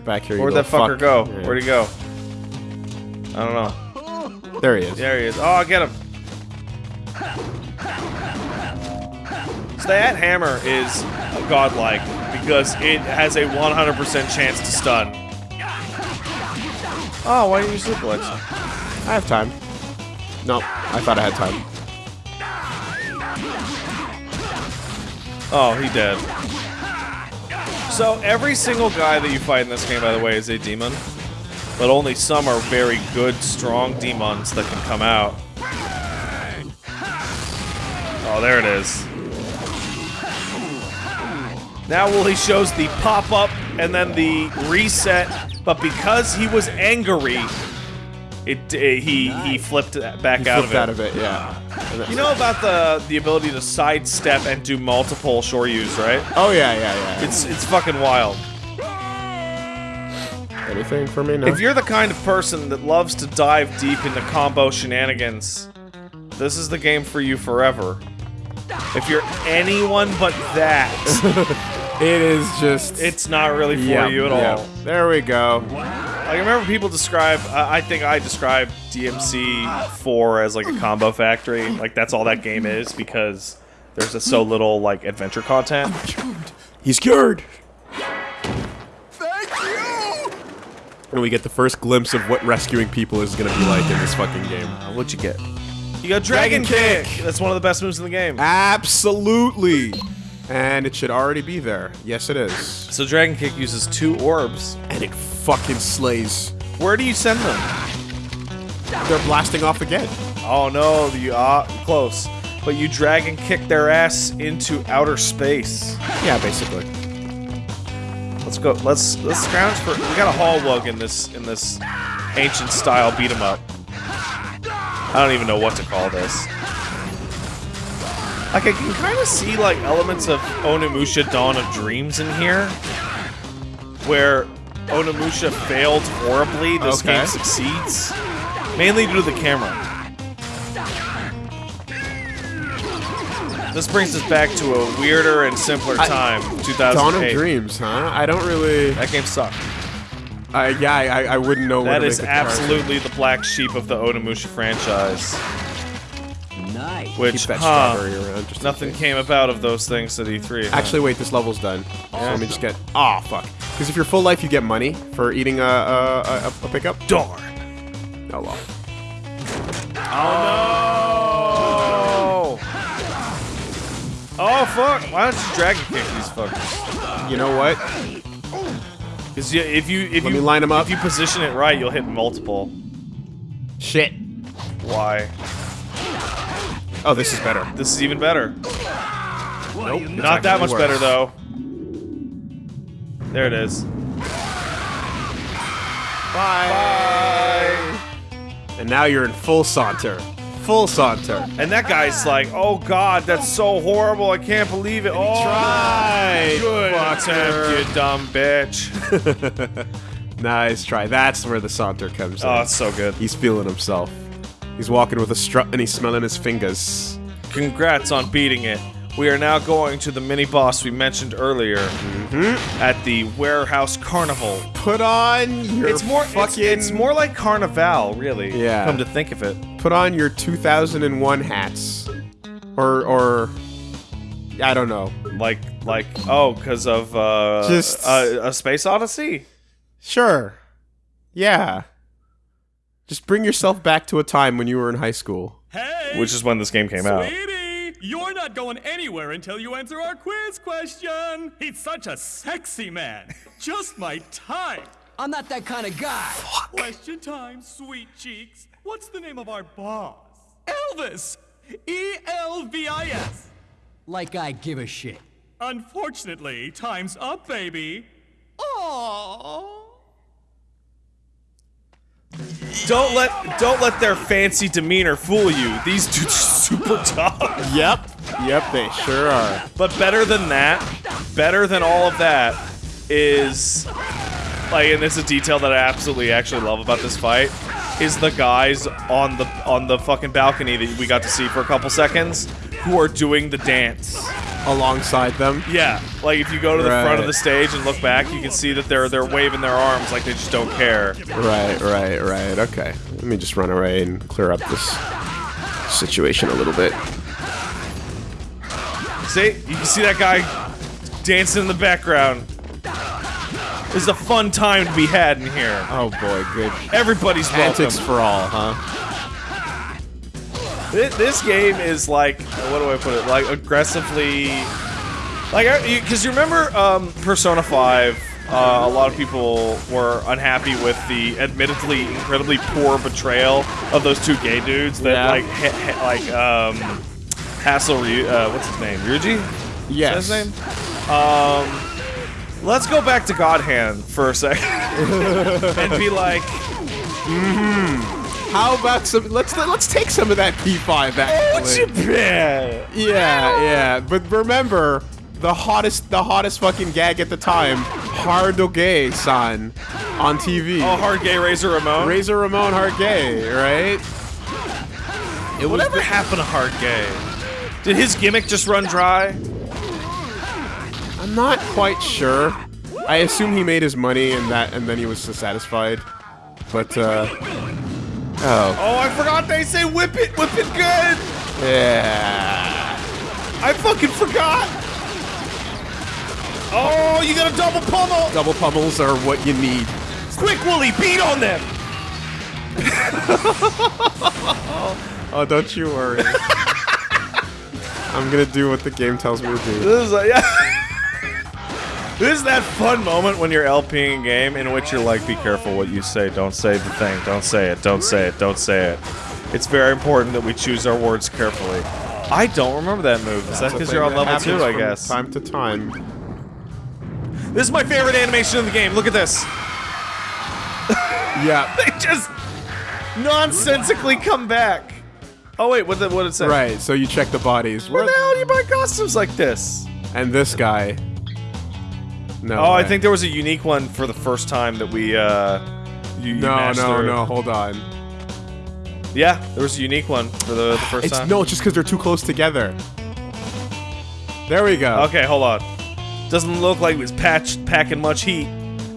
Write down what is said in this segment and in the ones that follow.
Get back here, Where'd that fucker fuck. go? Yeah. Where'd he go? I don't know. There he is. There he is. Oh, get him. So that hammer is godlike because it has a 100% chance to stun. Oh, why didn't you glitch? I have time. No, I thought I had time. Oh, he dead. So every single guy that you fight in this game, by the way, is a demon. But only some are very good, strong demons that can come out. Oh, there it is. Now Wooly shows the pop-up and then the reset, but because he was angry, it uh, he he flipped back He out flipped of it. out of it, yeah. You know about the the ability to sidestep and do multiple shoryus, right? Oh yeah, yeah, yeah. It's it's fucking wild. Anything for me? No. If you're the kind of person that loves to dive deep into combo shenanigans, this is the game for you forever. If you're anyone but that, it is just. it's not really for yeah, you at yeah. all. There we go. Like I remember people describe, uh, I think I described DMC 4 as like a combo factory. Like that's all that game is because there's just so little like adventure content. He's cured. Thank you! And we get the first glimpse of what rescuing people is gonna be like in this fucking game. Uh, what'd you get? You got Dragon, Dragon Kick. That's one of the best moves in the game. Absolutely. And it should already be there. Yes, it is. So Dragon Kick uses two orbs. And it fucking slays. Where do you send them? They're blasting off again. Oh no, you are close. But you Dragon Kick their ass into outer space. Yeah, basically. Let's go. Let's let's scrounge for. We got a hall Hallwug in this in this ancient style beat 'em up. I don't even know what to call this. Like I can kind of see like elements of Onimusha Dawn of Dreams in here, where Onimusha failed horribly. This Okay. game succeeds, mainly due to the camera. This brings us back to a weirder and simpler I- time, Dawn of Dreams, huh? I don't really. That game sucked. Uh, yeah, I, I- wouldn't know. That is absolutely the black sheep of the Onimusha franchise. Nice. Which, Keep that huh, strawberry around. Just nothing case. came about of those things at E3. huh? Actually, wait. This level's done. So let me just get. Oh fuck. Because if you're full life, you get money for eating a a, a, a pickup. darn. Oh well. Oh no! Oh fuck! Why don't you dragon kick these fuckers? You know what? Because if you if Let you me them up. if you position it right, you'll hit multiple. Shit. Why? Oh, this is better. This is even better. Nope. Not that much better though. There it is. Bye. And now you're in full saunter. Full saunter. And that guy's like, "Oh God, that's so horrible! I can't believe it!" Oh, tried, good attempt, you dumb bitch. Nice try. That's where the saunter comes Oh, in. it's so good. He's feeling himself. He's walking with a strut and he's smelling his fingers. Congrats on beating it. We are now going to the mini boss we mentioned earlier Mm-hmm. at the warehouse carnival. Put on your It's more it's, fucking. it's more like carnival, really. Yeah. Come to think of it. Put on your 2001 hats, or or I don't know. Like like oh, because of uh, Just- uh, a space odyssey. Sure. Yeah. Just bring yourself back to a time when you were in high school. Hey! Which is when this game came out. Sweetie, you're not going anywhere until you answer our quiz question. He's such a sexy man. Just my type. I'm not that kind of guy. Question time, sweet cheeks. What's the name of our boss? Elvis. E L V I S. Like I give a shit. Unfortunately, time's up, baby. Aww. Don't let don't let their fancy demeanor fool you. These dudes are super tough. Yep. Yep, they sure are. But better than that, better than all of that is like and this is a detail that I absolutely actually love about this fight is the guys on the on the fucking balcony that we got to see for a couple seconds who are doing the dance. Alongside them. Yeah, like if you go to the front of the stage and look back, you can see that they're they're waving their arms like they just don't care. Right, right, right. Okay. Let me just run away and clear up this situation a little bit. See, you can see that guy dancing in the background. This is a fun time to be had in here. Oh boy, good. Everybody's welcome. Antics for all, huh? Thi- This game is like, what do I put it? Like aggressively, like because you, remember um, Persona Five. Uh, a lot of people were unhappy with the admittedly incredibly poor betrayal of those two gay dudes that Yeah. like ha- ha- like um, Hassel Ryu. Uh, what's his name? Ryuji. Yes. Is that his name? Um, let's go back to God Hand for a second and be like, How about some? Let's let's take some of that P5 what's your actually. bad? Yeah, yeah. But remember, the hottest the hottest fucking gag at the time, Hard Gay san on TV. Oh, hard gay Razor Ramon. Razor Ramon Hard Gay, right? It was Whatever the- happened to Hard Gay? Did his gimmick just run dry? I'm not quite sure. I assume he made his money and that, and then he was satisfied. But uh, oh Oh, I forgot they say whip it, whip it good. yeah. I fucking forgot. Oh, you got a double pummel. Double pummels are what you need. Quick, Wooly, beat on them. Oh, don't you worry. I'm gonna do what the game tells me to do. This is like, yeah. This is that fun moment when you're LPing a game in which you're like, be careful what you say, don't say the thing, don't say it, don't say it, don't say it. It's very important that we choose our words carefully. I don't remember that move. Is that because you're on level two, I guess? Time to time. This is my favorite animation in the game. Look at this. Yeah. They just nonsensically come back. Oh wait, what did what did it say? Right. So you check the bodies. Where the hell do you buy costumes like this? and this guy. No. Oh, I think there was a unique one for the first time that we uh you, you No, mashed no, through. no. Hold on. Yeah, there was a unique one for the, the first It's time. no, it's just because they're too close together. There we go. Okay, hold on. Doesn't look like he was patched, packing much heat.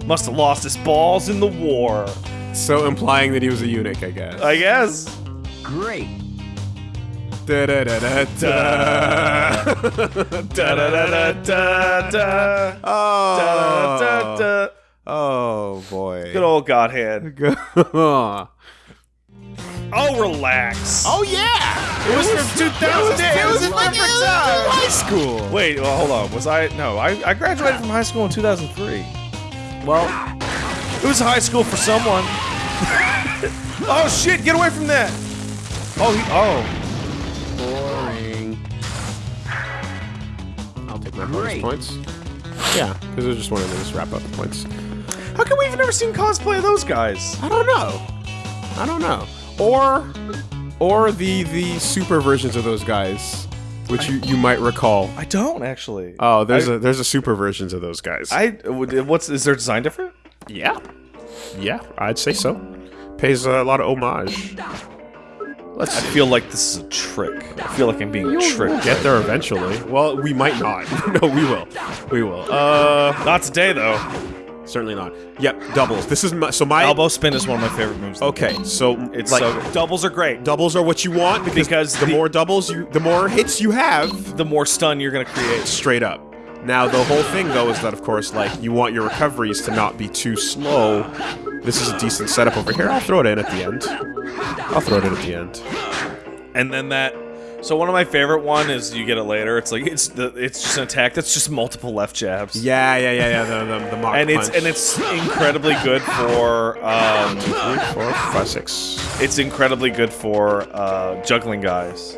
Must have lost his balls in the war. So implying that he was a eunuch, I guess. I guess. Great. Da-da-da-da-da. Da-da-da-da-da-da. Oh. Da-da-da. Oh boy. Good old God Hand. oh Oh, relax. Oh yeah. it was from 2008. It was a different time. High school. Wait, well, hold on. Was I? No, I, I graduated from high school in 2003. Well, It was high school for someone. oh shit! Get away from that. Oh, he, oh. Boring. I'll take my bonus points. Yeah, because I just wanted to just wrap up the points. How come we've never seen cosplay of those guys? I don't know. I don't know. Or, or the the super versions of those guys, which you, you might recall. I don't actually. Oh, there's I- a there's a super versions of those guys. I what's is their design different? yeah, yeah, I'd say so. Pays a lot of homage. I feel like this is a trick. I feel like I'm being tricked. Get there eventually. Well, we might not. no, we will. We will. Uh, Not today though. certainly not. Yep, doubles. This is my, so my Elbow spin is one of my favorite moves. Okay, so It's like so doubles are great. doubles are what you want because, Because the, the- more doubles you, the more hits you have. The more stun you're gonna create. straight up. Now the whole thing though is that of course like you want your recoveries to not be too slow. This is a decent setup over here. I'll throw it in at the end. I'll throw it in at the end. And then that. So one of my favorite one is you get it later. It's like it's the it's just an attack that's just multiple left jabs. Yeah, yeah, yeah, yeah. The the, the mock And it's punch. and it's incredibly good for um, three, four, five, six. it's incredibly good for uh, juggling guys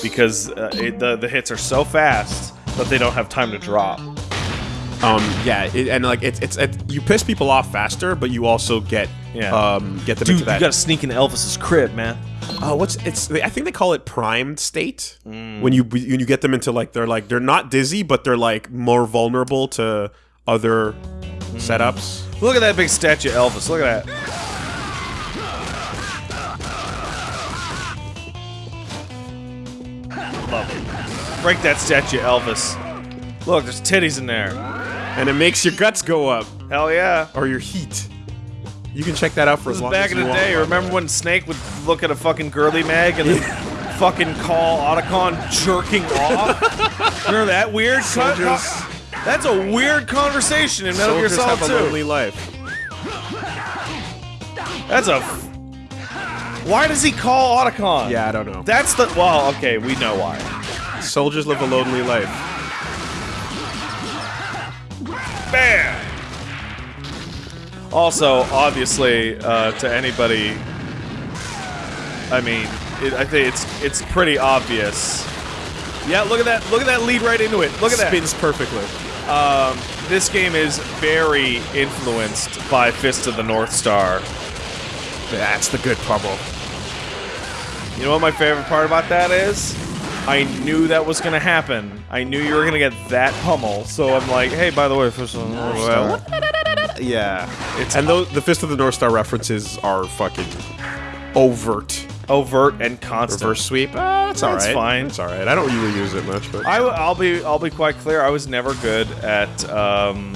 because uh, it, the the hits are so fast that they don't have time to drop. Um, yeah, it, and like it's it's it, you piss people off faster, but you also get Yeah. um get them Dude, into you gotta sneak into Elvis's crib, man. Oh, what's it's? I think they call it primed state Mm. when you when you get them into like they're like they're not dizzy, but they're like more vulnerable to other Mm. setups. Look at that big statue Elvis. Look at that. Love it. Break that statue Elvis. Look, there's titties in there. And it makes your guts go up. Hell yeah. Or your heat. You can check that out for This as long back as in the want. day. Remember when Snake would look at a fucking girly mag and then fucking call Otacon jerking off? Remember that weird cut? That's a weird conversation in Metal Gear Solid have a 2. lonely life. That's a. f- Why does he call Otacon? Yeah, I don't know. That's the. Well, okay, we know why. Soldiers live a lonely life. Bam! Also, obviously, uh, to anybody, I mean, it, I think it's it's pretty obvious. Yeah, look at that! Look at that lead right into it. Look at that. Spins perfectly. Um, this game is very influenced by Fist of the North Star. That's the good pummel. You know what my favorite part about that is? I knew that was gonna happen. I knew you were gonna get that pummel, so I'm like, hey, by the way, Fist of the North Star. Yeah. It's and those, the Fist of the North Star references are fucking overt. Overt and constant. Reverse sweep. Uh, that's all right. That's fine. It's all right. I don't really use it much, but I, will be I'll be quite clear. I was never good at um,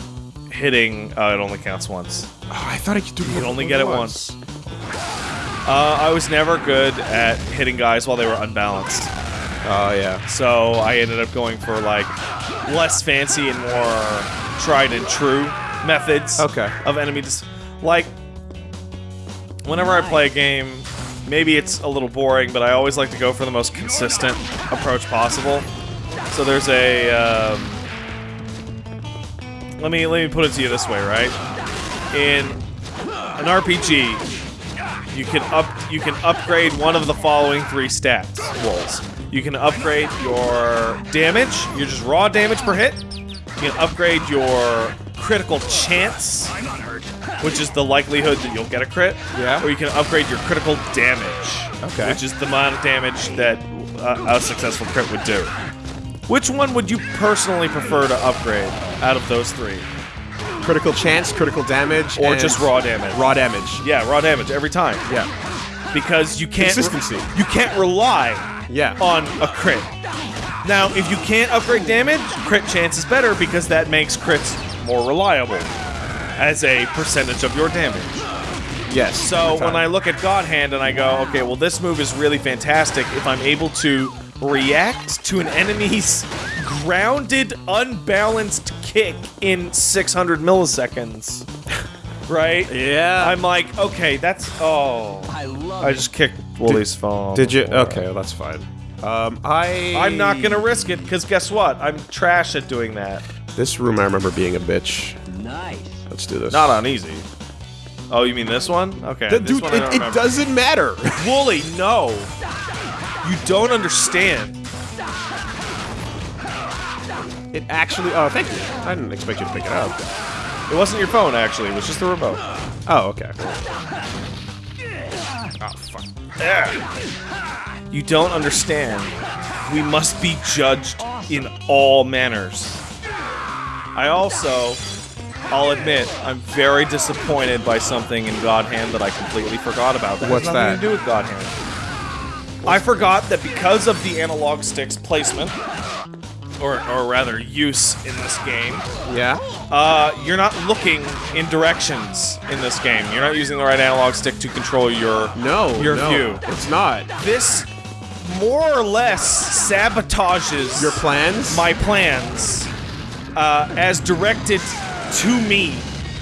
hitting. Uh, it only counts once. Oh, I thought I could do. You only get it once. Uh, I was never good at hitting guys while they were unbalanced. Oh yeah. So I ended up going for like less fancy and more tried and true methods Okay. of enemy dis- like whenever I play a game, maybe it's a little boring, but I always like to go for the most consistent approach possible. So there's a um, let me let me put it to you this way, right? In an RPG, you can up you can upgrade one of the following three stats rolls. You can upgrade your damage, your just raw damage per hit. You can upgrade your critical chance, which is the likelihood that you'll get a crit. Yeah. Or you can upgrade your critical damage, Okay. which is the amount of damage that uh, a successful crit would do. Which one would you personally prefer to upgrade out of those three? Critical chance, critical damage, Or just raw damage? Raw damage. Yeah, raw damage every time. Yeah. Because you can't Consistency. you can't rely Yeah. on a crit. Now, if you can't upgrade damage, crit chance is better because that makes crits more reliable as a percentage of your damage. Yes. So when I look at God Hand and I go, okay, well this move is really fantastic if I'm able to react to an enemy's grounded, unbalanced kick in 600 milliseconds, right? Yeah. I'm like, okay, that's oh. I love I just kicked Wooly's phone. Did you? before. Okay, well, that's fine. Um, I. I'm not gonna risk it because guess what? I'm trash at doing that. This room, I remember being a bitch. Nice. Let's do this. Not on easy. Oh, you mean this one? Okay. Th- this dude, one I it, don't it remember. doesn't matter. Wooly, no. You don't understand. it actually. Oh, thank you. I didn't expect you to pick it up. It wasn't your phone, actually. It was just the remote. Oh, okay. Oh, fuck. You don't understand. We must be judged in all manners. I also, I'll admit, I'm very disappointed by something in God Hand that I completely forgot about. That What's has nothing that? to do with God Hand. I forgot that because of the analog sticks placement, or, or rather use in this game, Yeah. uh, you're not looking in directions in this game. You're not using the right analog stick to control your No. your no, view. It's not. This more or less sabotages Your plans my plans uh, as directed to me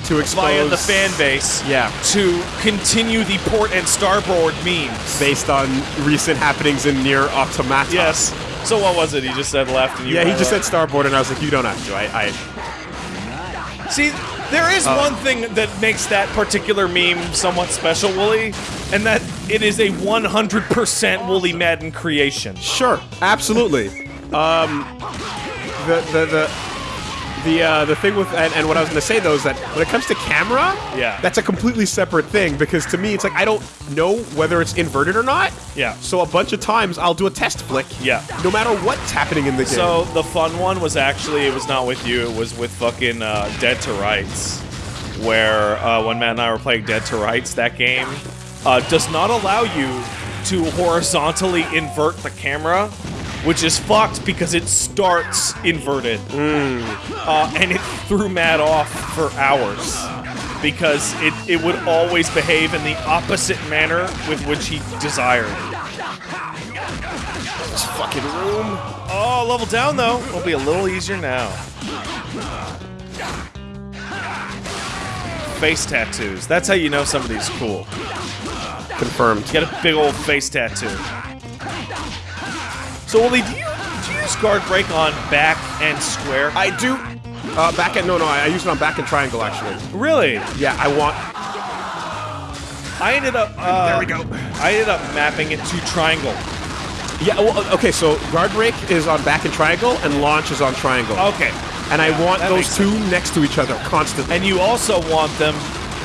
to expose via the fan base Yeah. to continue the port and starboard memes. based on recent happenings in NieR Automata. Yes. So what was it? He just said left and you Yeah, he just said starboard, and I was like, you don't have to. I, I See, there is Uh, one thing that makes that particular meme somewhat special, Wooly, and that it is a 100% Wooly Madden creation. Sure, absolutely. um, the the the the uh, the thing with and, and what I was going to say though is that when it comes to camera, Yeah. that's a completely separate thing because to me it's like I don't know whether it's inverted or not. Yeah. So a bunch of times I'll do a test flick. Yeah. No matter what's happening in the game. So the fun one was actually, it was not with you, it was with fucking uh, Dead to Rights, where uh, when Matt and I were playing Dead to Rights, that game uh, does not allow you to horizontally invert the camera which is fucked because it starts inverted. Uh, and it threw Matt off for hours because it, it would always behave in the opposite manner with which he desired. This fucking room. Oh, level down though. It'll be a little easier now. Face tattoos. That's how you know somebody's cool. Confirmed. Get a big old face tattoo. So, Wooly, do you, do you use guard break on back and square? I do. Uh, back at no, no. I, I used it on back and triangle actually. really? Yeah, I want. I ended up. Uh, There we go. I ended up mapping it to triangle. Yeah. Well, okay. So guard break is on back and triangle, and launch is on triangle. Okay. And I want those two next to each other constantly. And you also want them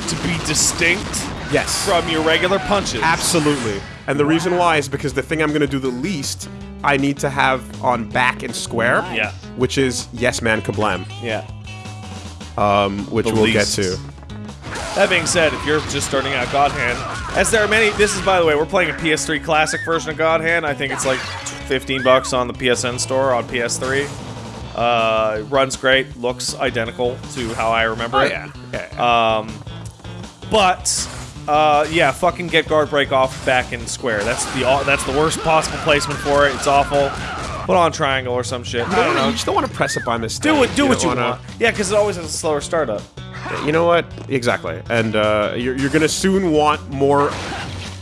to be distinct yes. from your regular punches. Absolutely. And the reason why is because the thing I'm going to do the least, I need to have on back and square. Yeah. Which is Yes Man Kablam, Yeah. um, which The we'll least. get to. That being said, if you're just starting out God Hand, as there are many, this is by the way, we're playing a PS3 classic version of God Hand. I think it's like 15 bucks on the PSN store on PS3. Uh, it runs great, looks identical to how I remember Oh it. yeah. Um, but uh, yeah, fucking get guard break off back in square. That's the that's the worst possible placement for it. It's awful. Put on triangle or some shit. I don't know. You just don't want to press it by mistake. Do it. Do what you wanna- want. Yeah, because it always has a slower startup. You know what? Exactly. And uh, you're, you're going to soon want more.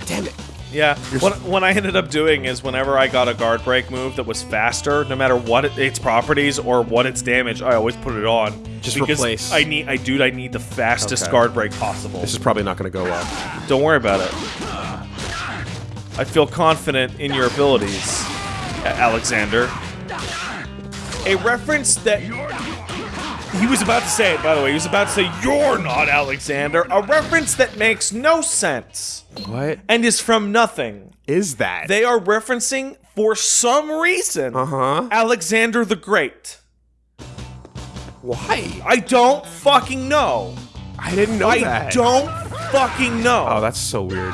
Damn it. Yeah. What, what I ended up doing is whenever I got a guard break move that was faster, no matter what it, its properties or what its damage, I always put it on. Just because replace. I need, I dude, I need the fastest Okay. guard break possible. This is probably not going to go well. Don't worry about it. I feel confident in your abilities, Alexander. A reference that he was about to say it, by the way. He was about to say, "You're not Alexander." A reference that makes no sense What and is from nothing. is that? They are referencing, for some reason, Uh-huh. Alexander the Great. Why? I don't fucking know. I didn't know I that. don't fucking know. Oh, that's so weird.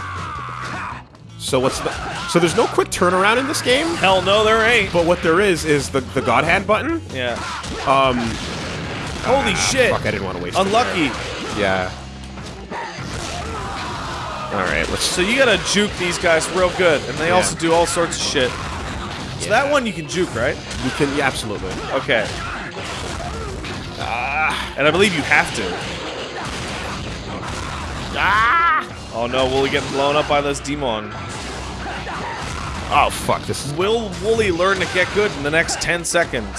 So what's the? So there's no quick turnaround in this game. Hell no, there ain't. But what there is is the the God Hand button. Yeah. Um, Holy shit. fuck, I didn't want to waste. it Unlucky. Yeah. All right, let's. So you gotta juke these guys real good, and they Yeah. also do all sorts of shit. So that one you can juke, right? You can, yeah, absolutely. Okay. Ah, and I believe you have to. Ah! Oh no, Wooly getting blown up by this demon. Oh fuck, this is. Will Wooly learn to get good in the next 10 seconds?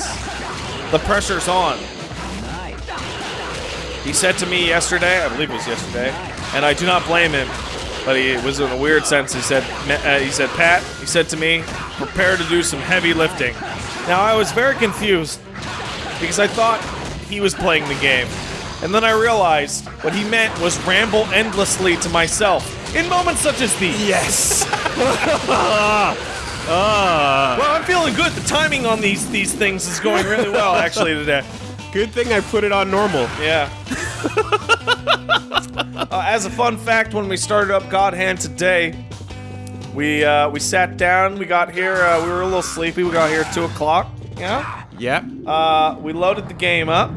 The pressure's on. He said to me yesterday, I believe it was yesterday, and I do not blame him, but he it was in a weird sense. He said, uh, he said, Pat, he said to me, prepare to do some heavy lifting. Now I was very confused because I thought he was playing the game, and then I realized what he meant was ramble endlessly to myself in moments such as these. Yes. Well, I'm feeling good. The timing on these these things is going really well actually today. Good thing I put it on normal. Yeah. uh, as a fun fact, when we started up God Hand today, we uh, we sat down. We got here. Uh, we were a little sleepy. We got here at two o'clock. Yeah. Yeah. Uh, we loaded the game up.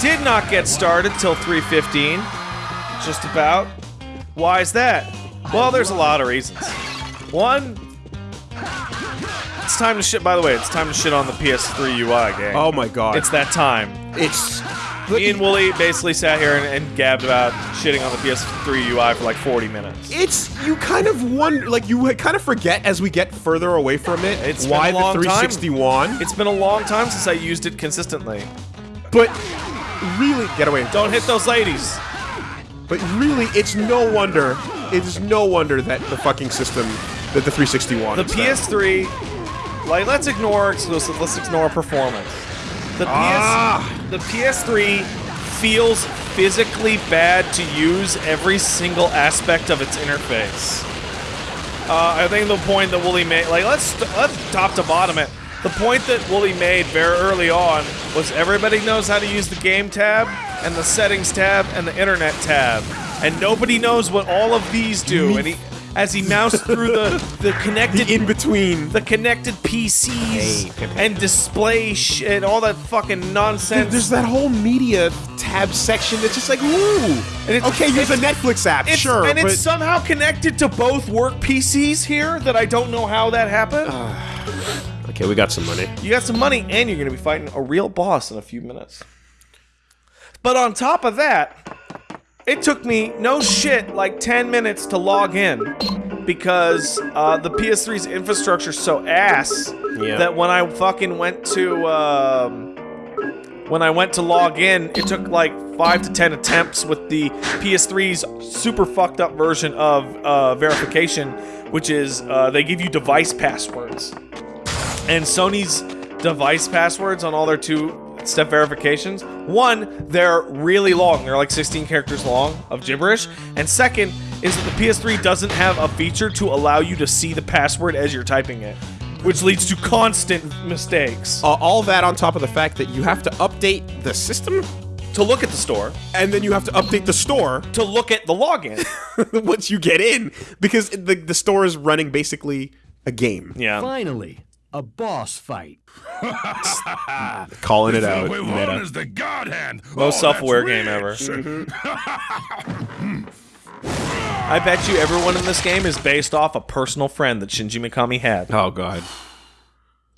Did not get started till 3:15. Just about. Why is that? Well, there's a lot of reasons. One, it's time to shit. By the way, it's time to shit on the PS3 UI game. Oh my god. It's that time. It's. Me and Wooly basically sat here and, and gabbed about shitting on the PS3 UI for like 40 minutes. It's you kind of wonder, like you kind of forget as we get further away from it. It's why been a long the 361. It's been a long time since I used it consistently. but really, get away. Don't hit those ladies. But really, it's no wonder. It's no wonder that the fucking system, that the 361. The is. PS3, like let's ignore exclusive, let's ignore performance. The PS, Ah. the PS3 feels physically bad to use every single aspect of its interface. Uh, I think the point that Wooly made, like let's let's top to bottom it. The point that Wooly made very early on was everybody knows how to use the game tab and the settings tab and the internet tab, and nobody knows what all of these do. And he as he moused through the the connected In between. the connected PCs Hey, Pip, Pip. and display sh- and all that fucking nonsense. There's that whole media tab section that's just like, ooh. And it's- okay, here's a Netflix app, It's- sure, and but it's somehow connected to both work PCs here that I don't know how that happened. Uh. okay, we got some money. you got some money, and you're going to be fighting a real boss in a few minutes. But on top of that, it took me no shit like 10 minutes to log in because uh, the PS3's infrastructure's so ass Yeah. that when I fucking went to um, when I went to log in, it took like five to ten attempts with the PS3's super fucked up version of uh, verification, which is uh, they give you device passwords, and Sony's device passwords on all their two step verifications. One, they're really long. They're like 16 characters long of gibberish. And second is that the PS3 doesn't have a feature to allow you to see the password as you're typing it, which leads to constant mistakes. Uh, all that on top of the fact that you have to update the system, To look at the store, and then you have to update the store to look at the login. once you get in, because the, the store is running basically a game. yeah. Finally, a boss fight. Calling it out. Wait, meta. one is the God Hand. Most Oh, self-aware game ever. Mm-hmm. I bet you everyone in this game is based off a personal friend that Shinji Mikami had. Oh god.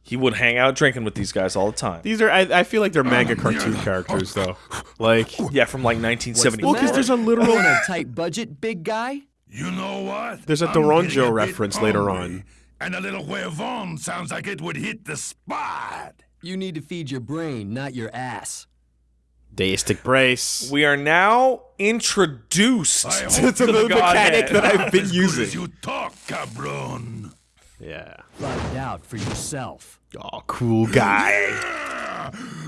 He would hang out drinking with these guys all the time. These are I, I feel like they're manga cartoon characters though. Like Yeah, from like 1970. Well, because there's a literal- On a tight budget, big guy? You know what? There's a I'm Doronjo getting a bit reference later hungry, on. And a little huevon sounds like it would hit the spot. You need to feed your brain, not your ass. deistic brace. we are now introduced to, to the, the mechanic that I've been as good using. as you talk, cabron. Yeah. Find out for yourself. Oh, cool guy.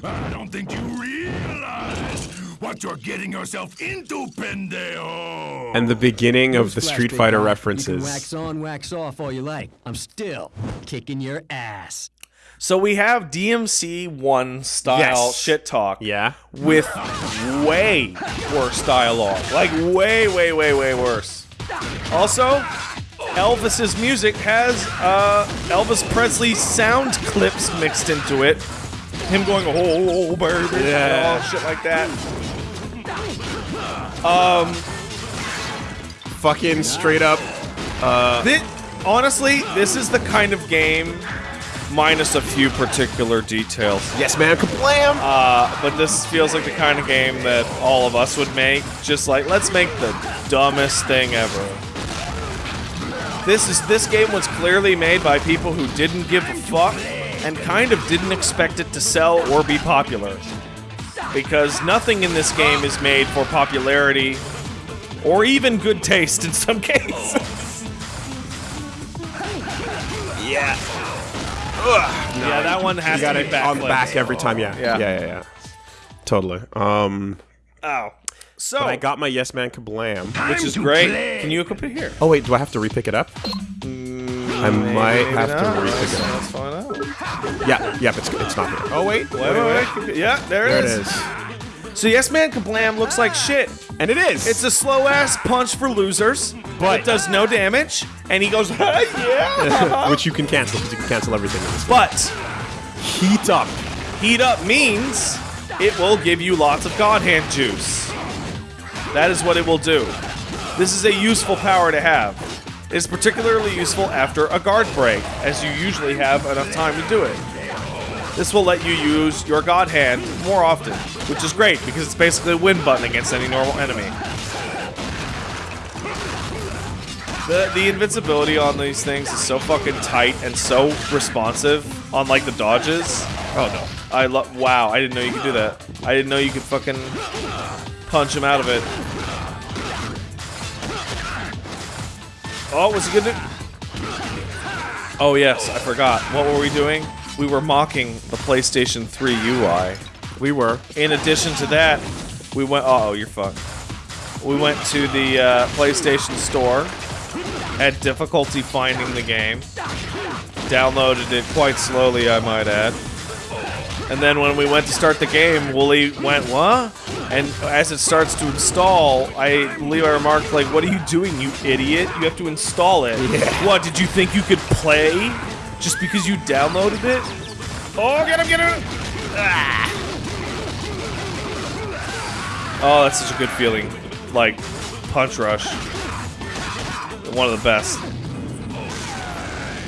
I don't think you realize what you're getting yourself into, pendejo. And the beginning of the Street Fighter guy. You can references. wax on, wax off all you like. I'm still kicking your ass. So we have DMC one style Yes. shit talk. Yeah. with way worse dialogue. Like way, way, way, way worse. Also, Elvis's music has uh, Elvis Presley sound clips mixed into it. Him going, oh, baby, and all shit like that. Um, fucking straight up. Thi- honestly, this is the kind of game, minus a few particular details, Yes, man. Kablam. Uh, but this feels like the kind of game that all of us would make. Just like, let's make the dumbest thing ever. This is this game was clearly made by people who didn't give a fuck and kind of didn't expect it to sell or be popular. Because nothing in this game is made for popularity or even good taste in some cases. yeah. yeah, that one has to be it on the back every time. Yeah. Yeah. Yeah. Yeah. Yeah. Totally. Um. Ow. So, I got my Yes Man Kablam. which is great. Can you equip it here? Oh wait, do I have to repick it up? I might Maybe have not. to repick it up. Let's find out. Yeah. Yep. It's it's not here. Oh wait. Wait, wait, wait. Yeah, there, There it it is. is. So Yes Man Kablam looks like shit. And it is. It's a slow ass punch for losers, but it does no damage, and he goes, yeah. which you can cancel because you can cancel everything in this. game. but Heat up. heat up means it will give you lots of God Hand juice. That is what it will do. This is a useful power to have. It's particularly useful after a guard break, as you usually have enough time to do it. This will let you use your God Hand more often, which is great because it's basically a win button against any normal enemy. The, the invincibility on these things is so fucking tight and so responsive on like the dodges. Oh no. I love. Wow, I didn't know you could do that. I didn't know you could fucking punch him out of it. Oh, what's he gonna do? Oh yes, I forgot. What were we doing? We were mocking the PlayStation 3 UI. We were. In addition to that, we went. Oh, you're fucked. We went to the uh, PlayStation Store. Had difficulty finding the game. Downloaded it quite slowly, I might add. And then when we went to start the game, Wooly went, what? And as it starts to install, I believe I remarked, like, what are you doing, you idiot? You have to install it. Yeah. What, did you think you could play just because you downloaded it? Oh, get him, get him! Ah. Oh, that's such a good feeling. Like, Punch Rush. One of the best.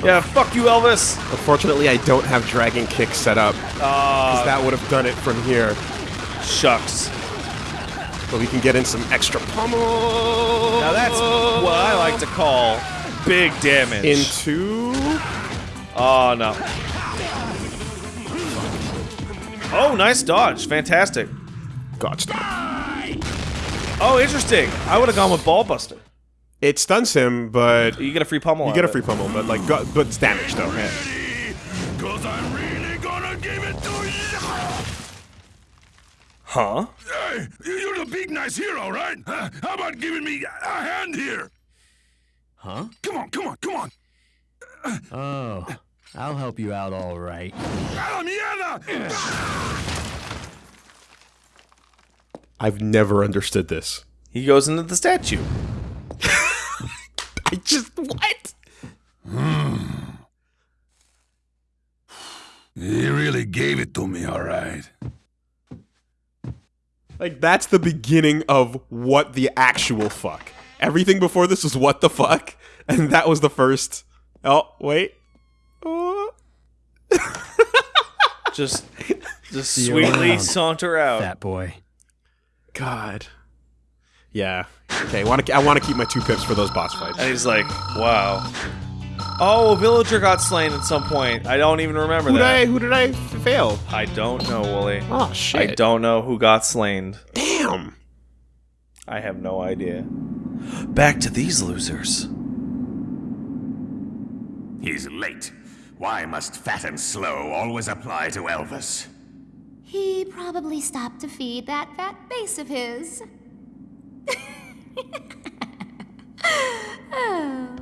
Yeah, fuck you, Elvis! Unfortunately, I don't have Dragon Kick set up. Ah, that would have done it from here. shucks. But we can get in some extra pummel. Now that's what I like to call big damage. into. oh no. Oh, nice dodge. Fantastic. Stop. Oh, interesting. I would have gone with Ball Buster. It stuns him, but You get a free pummel. you get a free pummel. But like, but it's damage though. Cause I'm really gonna give it to you. Huh? Hey, you're the big nice hero, right? Huh? How about giving me a hand here? Huh? Come on, come on, come on. Oh, I'll help you out all right. A la mierda! I've never understood this. He goes into the statue. I just what? Hmm. He really gave it to me, all right. Like that's the beginning of what the actual fuck. Everything before this was what the fuck, and that was the first. Oh wait. Oh. Just, just you sweetly saunter out. That boy. God. Yeah. Okay. Want to? I want to keep my two pips for those boss fights. And he's like, wow. Oh, a villager got slain at some point. I don't even remember Who did that. I? Who did I f- fail? I don't know, Wooly. Oh shit! I don't know who got slain. Damn. I have no idea. Back to these losers. He's late. Why must fat and slow always apply to Elvis? He probably stopped to feed that fat face of his. oh.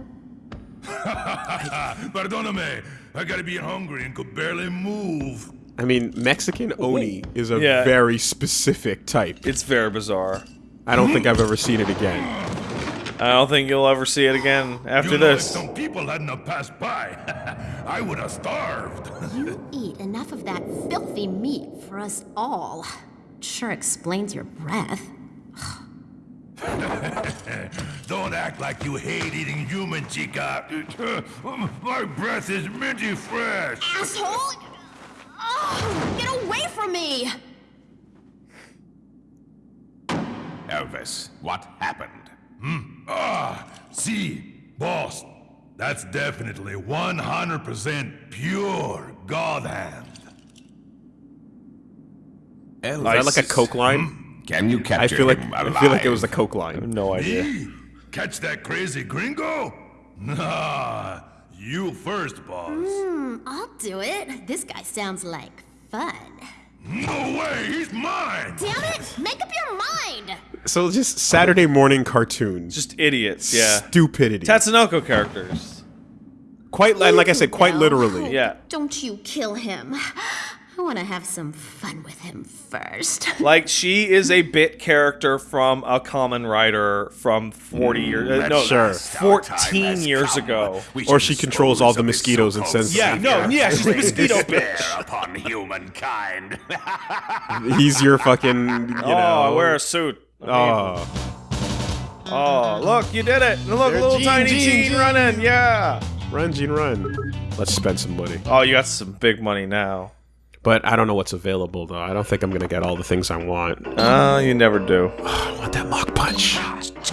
Perdóname. I gotta be hungry and could barely move. I mean, Mexican Oni is a Yeah. very specific type. It's very bizarre. I don't think I've ever seen it again. I don't think you'll ever see it again after you know, this. if some people hadn't have passed by, I would have starved. You eat enough of that filthy meat for us all. Sure explains your breath. Don't act like you hate eating human, chica. My breath is minty fresh. Asshole! Oh, get away from me! Elvis, what happened? Hmm? Ah, see, boss, that's definitely 100% pure God hand. Is that like a coke line? Can you I capture feel like him I feel like it was a coke line. No idea. Me? Catch that crazy gringo? Nah, you first, boss. Hmm, I'll do it. This guy sounds like fun. No way, he's mine! Damn it! Make up your mind! So just Saturday morning cartoons. Just idiots, yeah. stupidity. Tatsunoko characters. quite like I said, quite literally. Yeah. Don't you kill him. I want to have some fun with him first. Like, she is a bit character from a common writer from 40 years. Uh, no, Sure. last our time 14 years come. ago. Or she controls all the mosquitoes and so-called sends- Yeah, no, yeah, she's a mosquito despair bitch. upon humankind. He's your fucking. You know. oh, I wear a suit. Oh. Oh, look, you did it. Look, There, little Gene, tiny Gene, Gene, Gene. running. Yeah. Run, Gene, run. Let's spend some money. Oh, you got some big money now. But I don't know what's available though. I don't think I'm gonna get all the things I want. Oh, you never do. I want that mock punch.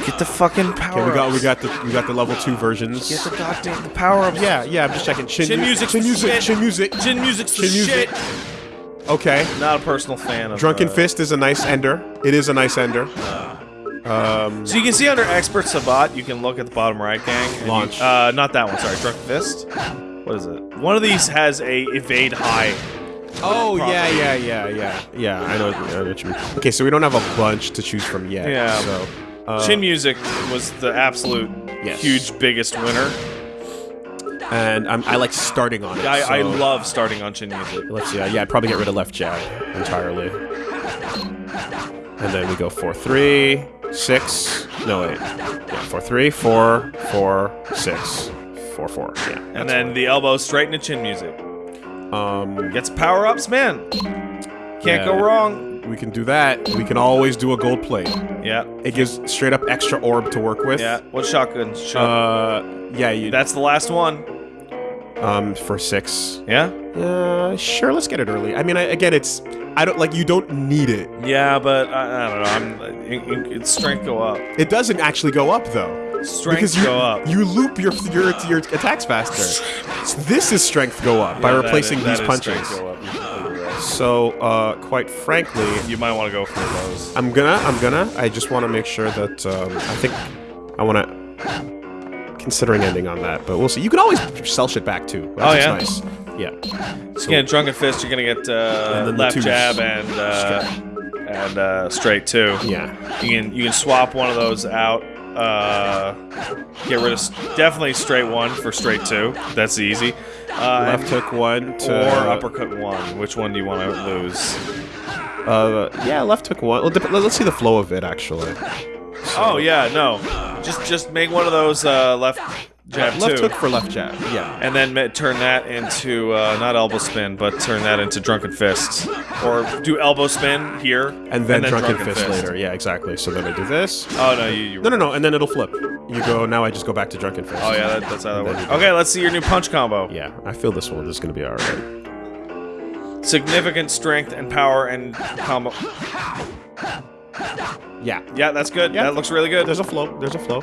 Get the fucking power. Okay, we got we got the we got the level two versions. Get the goddamn the power ups. yeah, yeah. I'm just checking. Chin, Chin mu- music's Chin music. shit. Chin music. Chin music's the Chin music. shit. Okay. Not a personal fan of Drunken uh, Fist is a nice ender. It is a nice ender. So you can see under Expert Sabat, you can look at the bottom right, gang. and you- Launch. uh, not that one. Sorry, Drunken Fist. What is it? One of these has a evade high. Oh yeah, yeah, yeah, yeah, yeah. I know, I know what you mean. Okay, so we don't have a bunch to choose from yet. Yeah. So uh, Chin Music was the absolute Yes. huge biggest winner. and I'm, I like starting on it. I, I so- love starting on chin music. Let's see. Uh, yeah, I'd probably get rid of left jab entirely. And then we go four three six. No wait. Yeah, four three four four six four four. Yeah. And then the elbow straight into chin music. Um, Gets power ups, man. Can't go wrong. we can do that. We can always do a gold plate. Yeah. It gives straight up extra orb to work with. Yeah. What shotgun? Shot- Uh, yeah. You, That's the last one. um for six. Yeah. Uh, sure. Let's get it early. I mean, I, again, it's I don't like you don't need it. Yeah, but I, I don't know. I'm. It, it, its strength go up. It doesn't actually go up though. Strength because you, go up. You loop your your your attacks faster. This is strength go up by Yeah, that replacing is- these punches. go up. Right. So, uh, quite frankly, You might want to go for those. I'm gonna, I'm gonna. I just want to make sure that um, I think I want to considering ending on that, but we'll see. You can always sell shit back too. That's Oh, yeah? nice. Yeah. So you get drunken fist. You're gonna get uh, And then the left jab and uh, and uh, straight too. Yeah. You can you can swap one of those out. Uh, get rid of definitely straight one for straight two. That's easy. Uh, Left hook one to or uppercut one. Which one do you want to lose? Uh, yeah, left hook one. Let's see the flow of it actually. Oh yeah, no. Just just make one of those uh, left jab left hook for left jab. Yeah. and then turn that into uh, not elbow spin, but turn that into drunken fist, or do elbow spin here And then, drunken, fist, later. Yeah, exactly. So then I do this. Oh no, you. you No, no, no, and then it'll flip. You go. Now I just go back to drunken fist. Oh yeah, that, that's how that And then works. Okay, let's see your new punch combo. Yeah, I feel this one is gonna be all right. Significant strength and power and combo. Yeah. Yeah, that's good. Yeah. That looks really good. There's a flow. There's a flow.